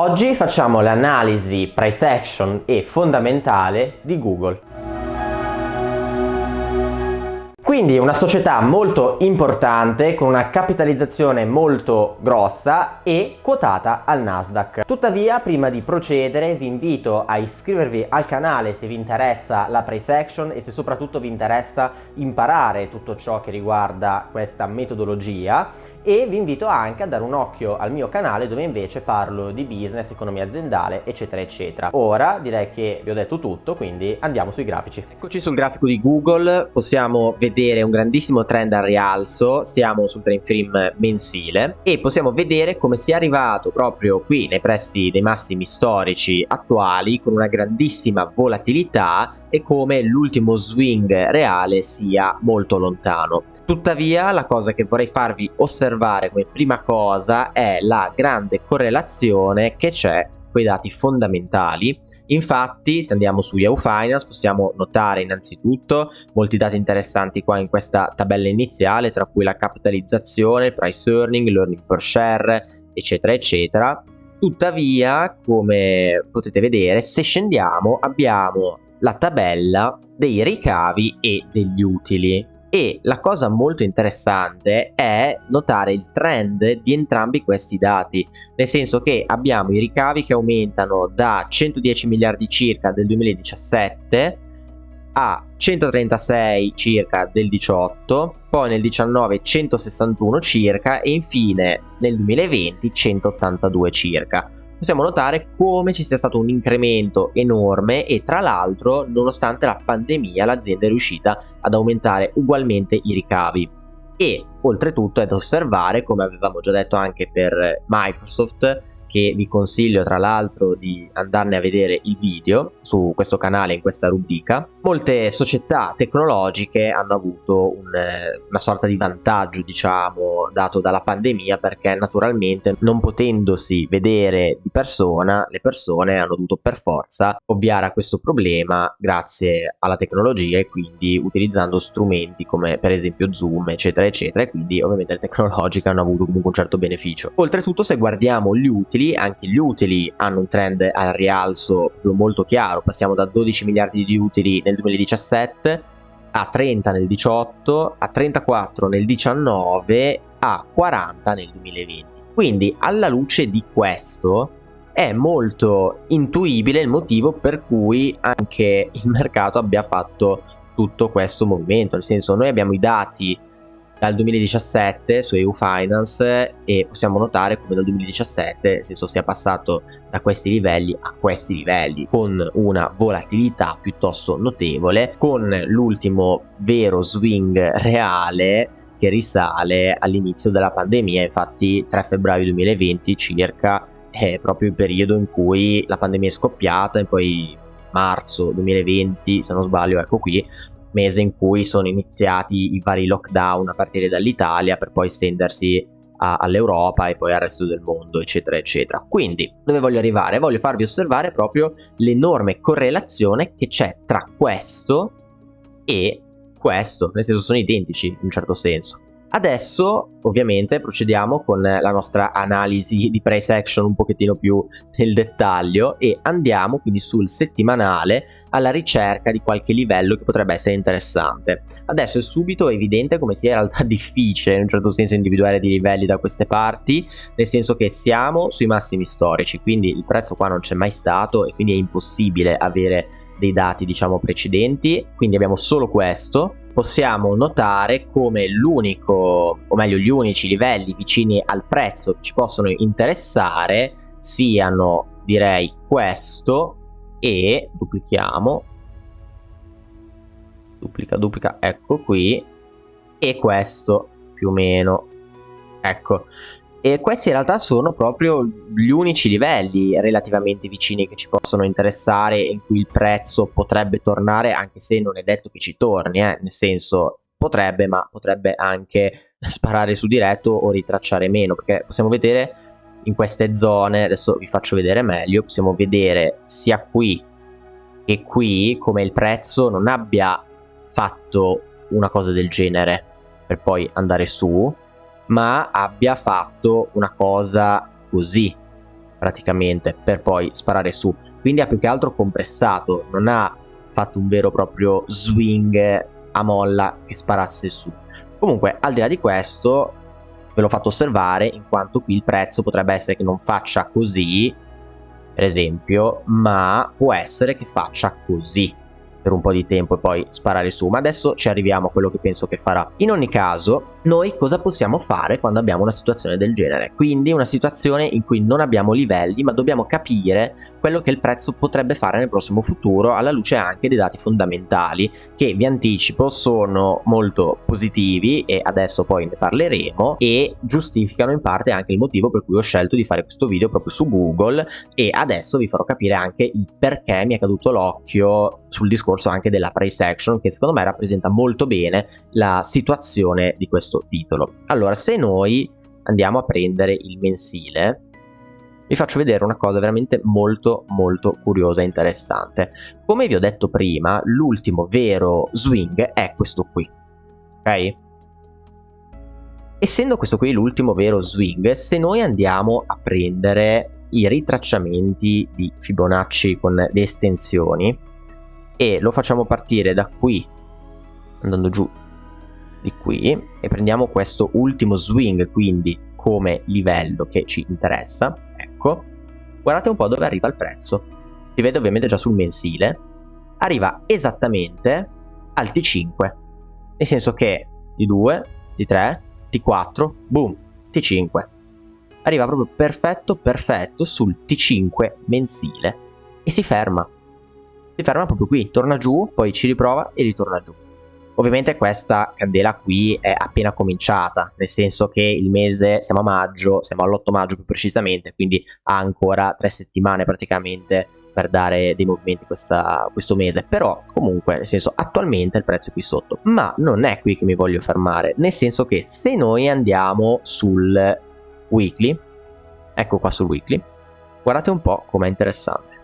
Oggi facciamo l'analisi price action e fondamentale di Google. Quindi una società molto importante con una capitalizzazione molto grossa e quotata al Nasdaq. Tuttavia prima di procedere vi invito a iscrivervi al canale se vi interessa la price action e se soprattutto vi interessa imparare tutto ciò che riguarda questa metodologia e vi invito anche a dare un occhio al mio canale dove invece parlo di business, economia aziendale eccetera eccetera. Ora direi che vi ho detto tutto quindi andiamo sui grafici. Eccoci sul grafico di Google, possiamo vedere un grandissimo trend al rialzo, stiamo sul time frame mensile e possiamo vedere come sia arrivato proprio qui nei pressi dei massimi storici attuali con una grandissima volatilità e come l'ultimo swing reale sia molto lontano. Tuttavia la cosa che vorrei farvi osservare come prima cosa è la grande correlazione che c'è con i dati fondamentali Infatti, se andiamo su Yahoo Finance, possiamo notare innanzitutto molti dati interessanti qua in questa tabella iniziale, tra cui la capitalizzazione, price earning, l'earning per share, eccetera, eccetera. Tuttavia, come potete vedere, se scendiamo abbiamo la tabella dei ricavi e degli utili. E la cosa molto interessante è notare il trend di entrambi questi dati nel senso che abbiamo i ricavi che aumentano da 110 miliardi circa del 2017 a 136 circa del 18 poi nel 19 161 circa e infine nel 2020 182 circa possiamo notare come ci sia stato un incremento enorme e tra l'altro nonostante la pandemia l'azienda è riuscita ad aumentare ugualmente i ricavi. E oltretutto è da osservare come avevamo già detto anche per Microsoft che vi consiglio tra l'altro di andarne a vedere il video su questo canale in questa rubrica. Molte società tecnologiche hanno avuto un, eh, una sorta di vantaggio diciamo dato dalla pandemia perché naturalmente non potendosi vedere di persona le persone hanno dovuto per forza ovviare a questo problema grazie alla tecnologia e quindi utilizzando strumenti come per esempio zoom eccetera eccetera e quindi ovviamente le tecnologiche hanno avuto comunque un certo beneficio. Oltretutto se guardiamo gli utili anche gli utili hanno un trend al rialzo molto chiaro, passiamo da 12 miliardi di utili nel 2017 a 30 nel 18, a 34 nel 19, a 40 nel 2020. Quindi alla luce di questo è molto intuibile il motivo per cui anche il mercato abbia fatto tutto questo movimento, nel senso noi abbiamo i dati dal 2017 su EU Finance e possiamo notare come dal 2017 nel senso sia passato da questi livelli a questi livelli con una volatilità piuttosto notevole con l'ultimo vero swing reale che risale all'inizio della pandemia infatti 3 febbraio 2020 circa è proprio il periodo in cui la pandemia è scoppiata e poi marzo 2020 se non sbaglio ecco qui mese in cui sono iniziati i vari lockdown a partire dall'Italia per poi estendersi all'Europa e poi al resto del mondo eccetera eccetera quindi dove voglio arrivare? voglio farvi osservare proprio l'enorme correlazione che c'è tra questo e questo nel senso sono identici in un certo senso Adesso ovviamente procediamo con la nostra analisi di price action un pochettino più nel dettaglio e andiamo quindi sul settimanale alla ricerca di qualche livello che potrebbe essere interessante. Adesso è subito evidente come sia in realtà difficile in un certo senso individuare dei livelli da queste parti, nel senso che siamo sui massimi storici, quindi il prezzo qua non c'è mai stato e quindi è impossibile avere dei dati diciamo precedenti, quindi abbiamo solo questo. Possiamo notare come l'unico, o meglio gli unici livelli vicini al prezzo che ci possono interessare siano direi questo e duplichiamo duplica duplica ecco qui e questo più o meno. Ecco e questi in realtà sono proprio gli unici livelli relativamente vicini che ci possono interessare in cui il prezzo potrebbe tornare anche se non è detto che ci torni eh? nel senso potrebbe ma potrebbe anche sparare su diretto o ritracciare meno perché possiamo vedere in queste zone adesso vi faccio vedere meglio possiamo vedere sia qui che qui come il prezzo non abbia fatto una cosa del genere per poi andare su ma abbia fatto una cosa così praticamente per poi sparare su. Quindi ha più che altro compressato non ha fatto un vero e proprio swing a molla che sparasse su. Comunque al di là di questo ve l'ho fatto osservare in quanto qui il prezzo potrebbe essere che non faccia così per esempio ma può essere che faccia così per un po' di tempo e poi sparare su, ma adesso ci arriviamo a quello che penso che farà. In ogni caso, noi cosa possiamo fare quando abbiamo una situazione del genere? Quindi una situazione in cui non abbiamo livelli, ma dobbiamo capire quello che il prezzo potrebbe fare nel prossimo futuro alla luce anche dei dati fondamentali che vi anticipo sono molto positivi e adesso poi ne parleremo e giustificano in parte anche il motivo per cui ho scelto di fare questo video proprio su Google e adesso vi farò capire anche il perché mi è caduto l'occhio sul discorso anche della price action che secondo me rappresenta molto bene la situazione di questo titolo. Allora, se noi andiamo a prendere il mensile, vi faccio vedere una cosa veramente molto molto curiosa e interessante. Come vi ho detto prima, l'ultimo vero swing è questo qui, ok? Essendo questo qui l'ultimo vero swing, se noi andiamo a prendere i ritracciamenti di Fibonacci con le estensioni, e lo facciamo partire da qui andando giù di qui e prendiamo questo ultimo swing quindi come livello che ci interessa ecco. Guardate un po' dove arriva il prezzo. Si vede ovviamente già sul mensile. Arriva esattamente al T5 nel senso che T2 T3 T4 boom T5 arriva proprio perfetto perfetto sul T5 mensile. E si ferma si ferma proprio qui, torna giù, poi ci riprova e ritorna giù. Ovviamente questa candela qui è appena cominciata, nel senso che il mese, siamo a maggio, siamo all'8 maggio più precisamente, quindi ha ancora tre settimane praticamente per dare dei movimenti questa, questo mese, però comunque nel senso attualmente il prezzo è qui sotto, ma non è qui che mi voglio fermare, nel senso che se noi andiamo sul weekly, ecco qua sul weekly, guardate un po' com'è interessante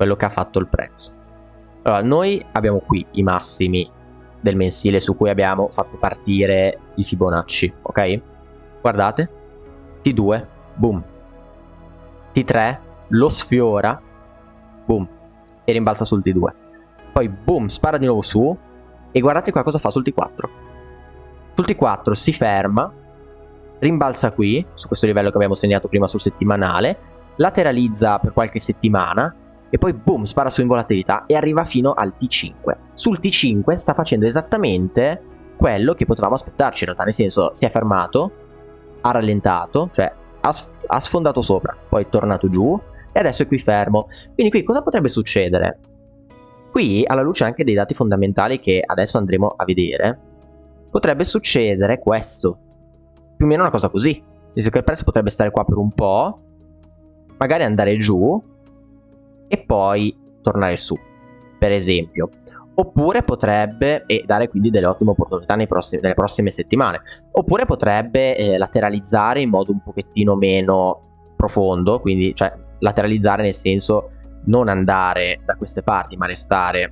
quello che ha fatto il prezzo. Allora, noi abbiamo qui i massimi del mensile su cui abbiamo fatto partire i Fibonacci, ok? Guardate, T2, boom, T3 lo sfiora, boom, e rimbalza sul T2. Poi boom, spara di nuovo su e guardate qua cosa fa sul T4. Sul T4 si ferma, rimbalza qui, su questo livello che abbiamo segnato prima sul settimanale, lateralizza per qualche settimana e poi boom spara su in volatilità e arriva fino al T5 sul T5 sta facendo esattamente quello che potevamo aspettarci. In realtà nel senso si è fermato ha rallentato cioè ha, ha sfondato sopra poi è tornato giù e adesso è qui fermo. Quindi qui cosa potrebbe succedere? Qui alla luce anche dei dati fondamentali che adesso andremo a vedere potrebbe succedere questo. Più o meno una cosa così. Il prezzo potrebbe stare qua per un po' magari andare giù e poi tornare su, per esempio. Oppure potrebbe, e dare quindi delle ottime opportunità prossimi, nelle prossime settimane, oppure potrebbe eh, lateralizzare in modo un pochettino meno profondo, quindi cioè lateralizzare nel senso non andare da queste parti ma restare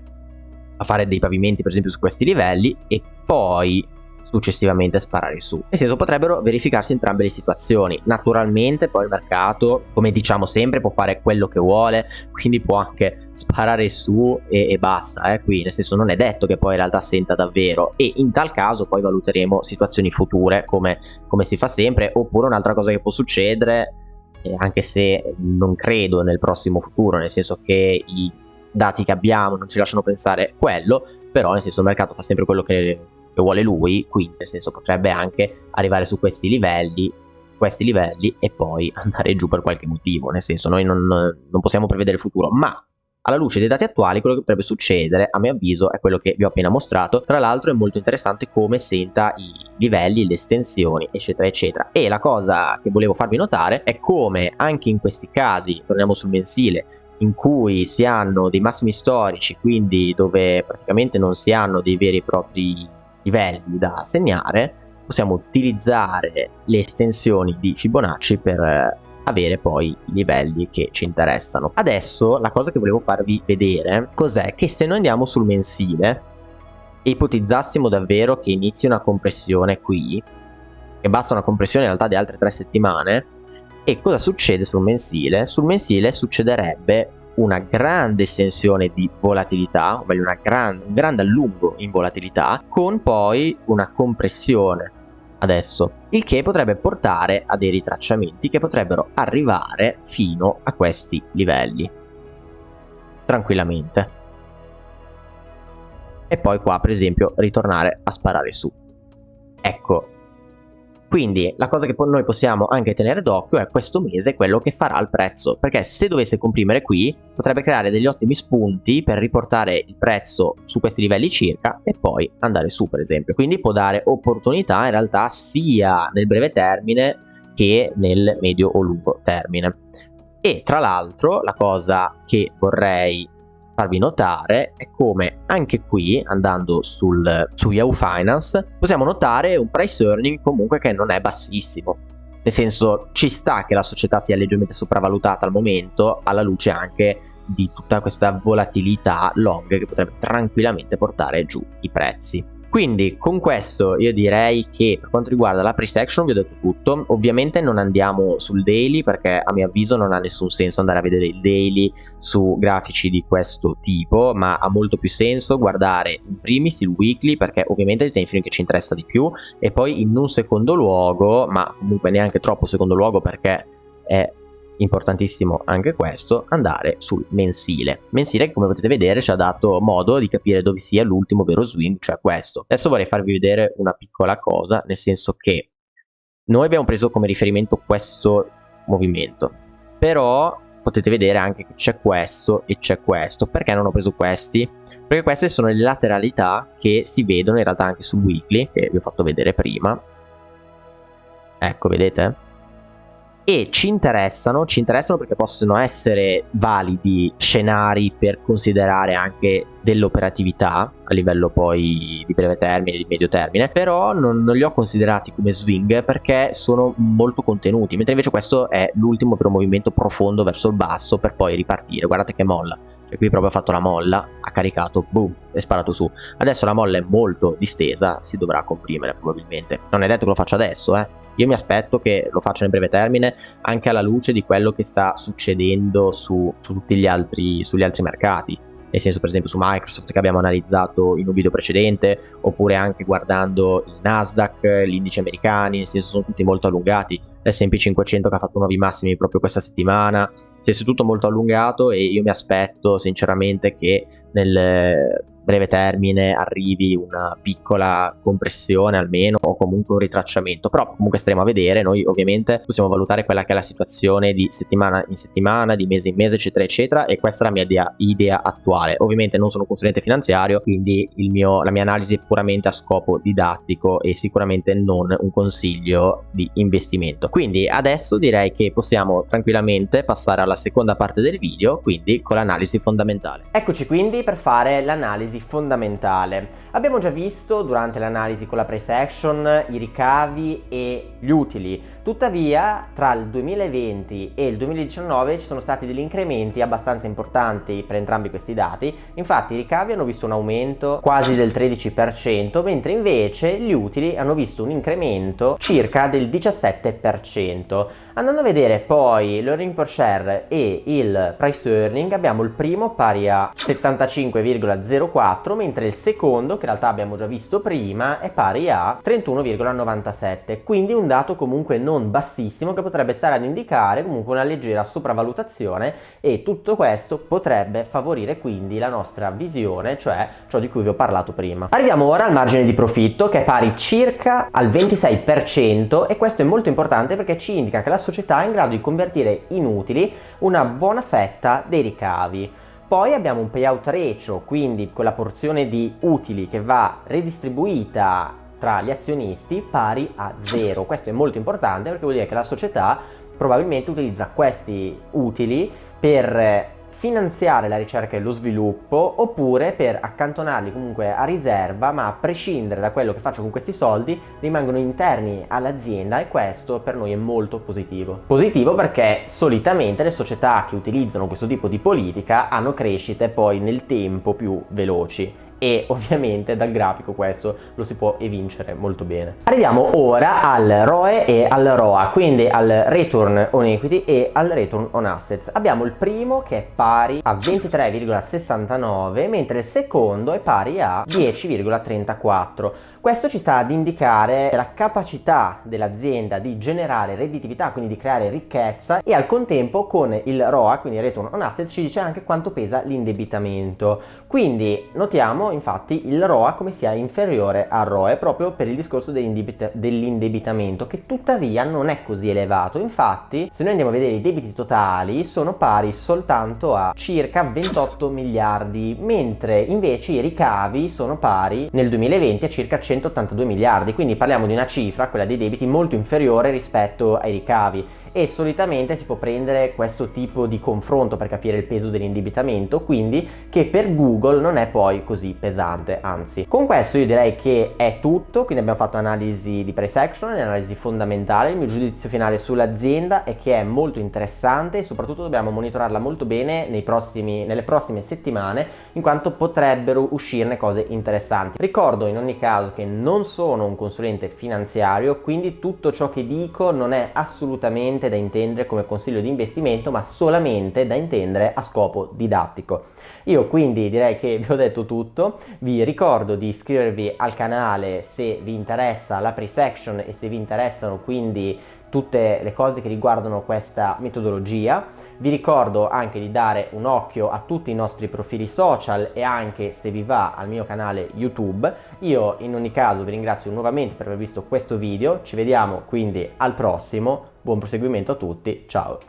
a fare dei pavimenti per esempio su questi livelli e poi successivamente sparare su. Nel senso potrebbero verificarsi entrambe le situazioni. Naturalmente poi il mercato, come diciamo sempre, può fare quello che vuole, quindi può anche sparare su e, e basta, eh? qui nel senso non è detto che poi in realtà senta davvero e in tal caso poi valuteremo situazioni future come, come si fa sempre oppure un'altra cosa che può succedere eh, anche se non credo nel prossimo futuro nel senso che i dati che abbiamo non ci lasciano pensare quello però nel senso il mercato fa sempre quello che che vuole lui, quindi nel senso potrebbe anche arrivare su questi livelli, questi livelli e poi andare giù per qualche motivo, nel senso noi non, non possiamo prevedere il futuro, ma alla luce dei dati attuali quello che potrebbe succedere a mio avviso è quello che vi ho appena mostrato. Tra l'altro è molto interessante come senta i livelli, le estensioni eccetera eccetera. E la cosa che volevo farvi notare è come anche in questi casi torniamo sul mensile in cui si hanno dei massimi storici quindi dove praticamente non si hanno dei veri e propri livelli da segnare possiamo utilizzare le estensioni di Fibonacci per eh, avere poi i livelli che ci interessano. Adesso la cosa che volevo farvi vedere cos'è che se noi andiamo sul mensile e ipotizzassimo davvero che inizi una compressione qui, che basta una compressione in realtà di altre tre settimane, E cosa succede sul mensile? Sul mensile succederebbe una grande estensione di volatilità, ovvero gran, un grande allungo in volatilità, con poi una compressione adesso, il che potrebbe portare a dei ritracciamenti che potrebbero arrivare fino a questi livelli, tranquillamente. E poi qua, per esempio, ritornare a sparare su. Ecco, quindi la cosa che noi possiamo anche tenere d'occhio è questo mese quello che farà il prezzo, perché se dovesse comprimere qui potrebbe creare degli ottimi spunti per riportare il prezzo su questi livelli circa e poi andare su per esempio. Quindi può dare opportunità in realtà sia nel breve termine che nel medio o lungo termine. E tra l'altro la cosa che vorrei farvi notare è come anche qui, andando sul, su Yahoo Finance, possiamo notare un price earning comunque che non è bassissimo. Nel senso, ci sta che la società sia leggermente sopravvalutata al momento, alla luce anche di tutta questa volatilità long che potrebbe tranquillamente portare giù i prezzi. Quindi con questo io direi che per quanto riguarda la pre-section vi ho detto tutto, ovviamente non andiamo sul daily perché a mio avviso non ha nessun senso andare a vedere il daily su grafici di questo tipo, ma ha molto più senso guardare in primis il weekly perché ovviamente è il time frame che ci interessa di più e poi in un secondo luogo, ma comunque neanche troppo secondo luogo perché è importantissimo anche questo, andare sul mensile. Mensile che come potete vedere ci ha dato modo di capire dove sia l'ultimo vero swing, cioè questo. Adesso vorrei farvi vedere una piccola cosa, nel senso che noi abbiamo preso come riferimento questo movimento, però potete vedere anche che c'è questo e c'è questo. Perché non ho preso questi? Perché queste sono le lateralità che si vedono in realtà anche sul weekly, che vi ho fatto vedere prima. Ecco, vedete? E ci interessano, ci interessano perché possono essere validi scenari per considerare anche dell'operatività a livello poi di breve termine, di medio termine, però non, non, li ho considerati come swing perché sono molto contenuti, mentre invece questo è l'ultimo vero movimento profondo verso il basso per poi ripartire, guardate che molla. Cioè qui proprio ha fatto la molla, ha caricato, boom, e sparato su. Adesso la molla è molto distesa, si dovrà comprimere probabilmente. Non è detto che lo faccia adesso, eh io mi aspetto che lo faccia nel breve termine anche alla luce di quello che sta succedendo su, su tutti gli altri, sugli altri mercati. Nel senso per esempio su Microsoft che abbiamo analizzato in un video precedente oppure anche guardando il Nasdaq, gli indici americani, nel senso sono tutti molto allungati. l'S&P 500 che ha fatto nuovi massimi proprio questa settimana, si è tutto molto allungato e io mi aspetto sinceramente che nel breve termine arrivi una piccola compressione almeno o comunque un ritracciamento. Però comunque staremo a vedere. Noi ovviamente possiamo valutare quella che è la situazione di settimana in settimana di mese in mese eccetera eccetera e questa è la mia idea, idea attuale. Ovviamente non sono un consulente finanziario quindi mio, la mia analisi è puramente a scopo didattico e sicuramente non un consiglio di investimento. Quindi adesso direi che possiamo tranquillamente passare alla seconda parte del video quindi con l'analisi fondamentale eccoci quindi per fare l'analisi analisi fondamentale. Abbiamo già visto durante l'analisi con la price action i ricavi e gli utili, tuttavia tra il 2020 e il 2019 ci sono stati degli incrementi abbastanza importanti per entrambi questi dati, infatti i ricavi hanno visto un aumento quasi del 13%, mentre invece gli utili hanno visto un incremento circa del 17%. Andando a vedere poi l'earning per share e il price earning abbiamo il primo pari a 75,04 mentre il secondo che in realtà abbiamo già visto prima è pari a 31,97 quindi un dato comunque non bassissimo che potrebbe stare ad indicare comunque una leggera sopravvalutazione e tutto questo potrebbe favorire quindi la nostra visione cioè ciò di cui vi ho parlato prima. Arriviamo ora al margine di profitto che è pari circa al 26% e questo è molto importante perché ci indica che la società è in grado di convertire in utili una buona fetta dei ricavi. Poi abbiamo un payout ratio, quindi quella porzione di utili che va redistribuita tra gli azionisti pari a zero. Questo è molto importante perché vuol dire che la società probabilmente utilizza questi utili per finanziare la ricerca e lo sviluppo oppure per accantonarli comunque a riserva ma a prescindere da quello che faccio con questi soldi rimangono interni all'azienda e questo per noi è molto positivo. Positivo perché solitamente le società che utilizzano questo tipo di politica hanno crescite poi nel tempo più veloci e ovviamente dal grafico questo lo si può evincere molto bene. Arriviamo ora al ROE e al ROA, quindi al Return on Equity e al Return on Assets. Abbiamo il primo che è pari a 23,69 mentre il secondo è pari a 10,34. Questo ci sta ad indicare la capacità dell'azienda di generare redditività, quindi di creare ricchezza e al contempo con il ROA, quindi Return on Assets, ci dice anche quanto pesa l'indebitamento. Quindi notiamo infatti il ROA come sia inferiore al ROE proprio per il discorso dell'indebitamento che tuttavia non è così elevato. Infatti se noi andiamo a vedere i debiti totali sono pari soltanto a circa 28 miliardi mentre invece i ricavi sono pari nel 2020 a circa 182 miliardi, quindi parliamo di una cifra, quella dei debiti, molto inferiore rispetto ai ricavi e solitamente si può prendere questo tipo di confronto per capire il peso dell'indebitamento, quindi che per Google non è poi così pesante, anzi. Con questo io direi che è tutto, quindi abbiamo fatto analisi di price action, analisi fondamentale, il mio giudizio finale sull'azienda è che è molto interessante e soprattutto dobbiamo monitorarla molto bene prossimi, nelle prossime settimane in quanto potrebbero uscirne cose interessanti. Ricordo in ogni caso che non sono un consulente finanziario, quindi tutto ciò che dico non è assolutamente da intendere come consiglio di investimento ma solamente da intendere a scopo didattico. Io quindi direi che vi ho detto tutto, vi ricordo di iscrivervi al canale se vi interessa la pre-section e se vi interessano quindi tutte le cose che riguardano questa metodologia. Vi ricordo anche di dare un occhio a tutti i nostri profili social e anche se vi va al mio canale YouTube. Io in ogni caso vi ringrazio nuovamente per aver visto questo video, ci vediamo quindi al prossimo, buon proseguimento a tutti, ciao!